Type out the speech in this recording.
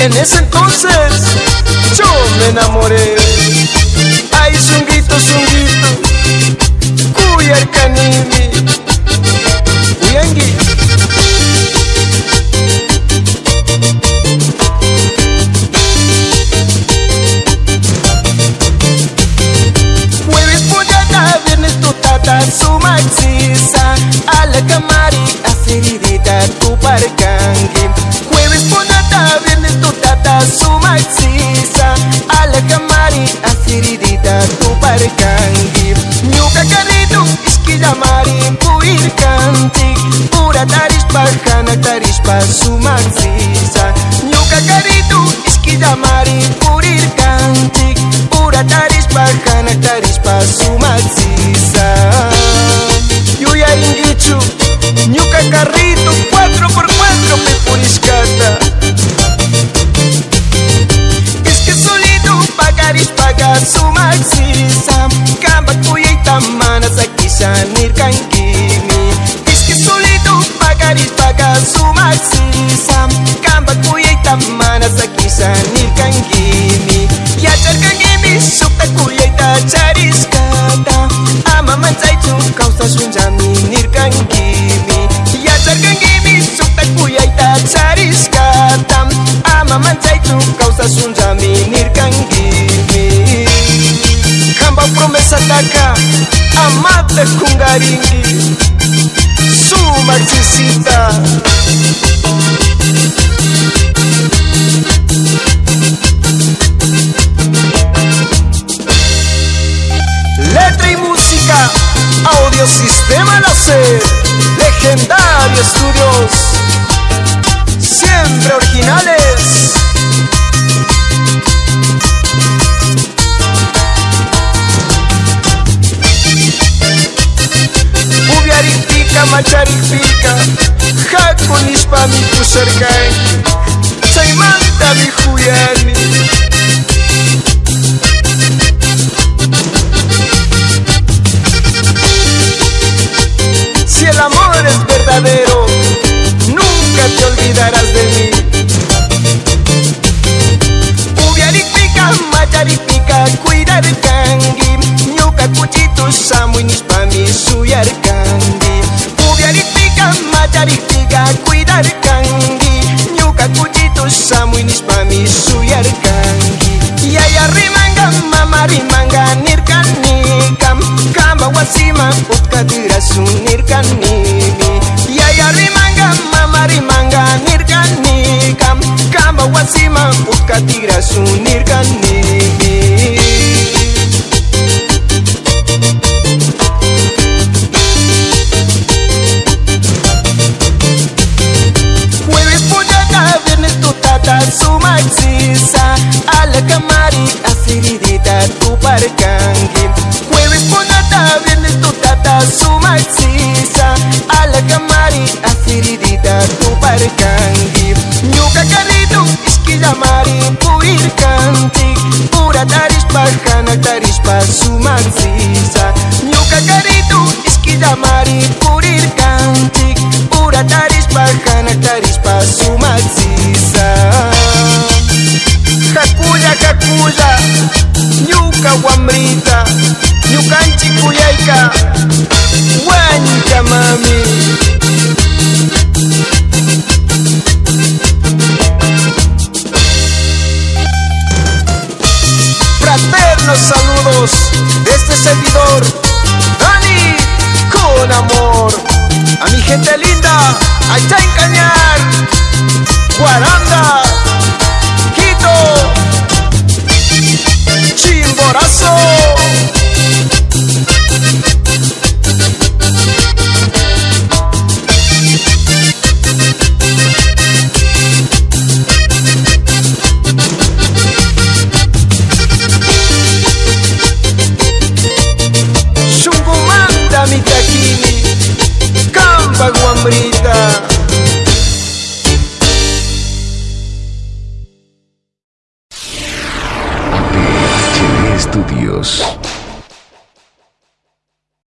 En ese entonces yo me enamoré. Ay, zunguito, zunguito, cuya canini. Pollata, viernes tutata, su maxisa A la camari, aceridita, tu parcangue Ñuka carrito, isquilla mari, puir canti Pura tarispa, jana tarispa, su maxisa Ñuka carrito, isquilla mari, purir canti Pura tarispa, jana tarispa, su maxisa Yuya ingichu, ñuka carrito, 4x4 me Cariskata Ama mantzaitu kaustasun jamin irkan gimi Iatzarkan gimi zuktak puiaita Cariskata Ama mantzaitu kaustasun jamin irkan gimi Jamba promesa taka Amate kungaringi Su marxisita sistema láser, legendario estudios, siempre originales. Ubiaritica, macharipica, jaconispa mi pusarkai, chaimanta mi huyani. Utkatira sunirkanimi. Jueves pollata, viernes tutata, su maxisa A la camari, aceridita, tu parcangue Jueves pollata, viernes tutata, su maxisa A la camari, aceridita, tu parcangue Ñuka carrito, isquilla mari, puir canti Pura tarispa, jana tarispa, su maxisa Ñuka carrito, isquilla mari, purir canti Pura tarispa, jana tarispa, su maxisa Hakuya, hakuya, ñuka wamrita Ñukanchi kuyayka, Fraternos saludos de este servidor, Dani, con amor. A mi gente linda, allá en Cañar, Guaranda, Quito, Chimborazo.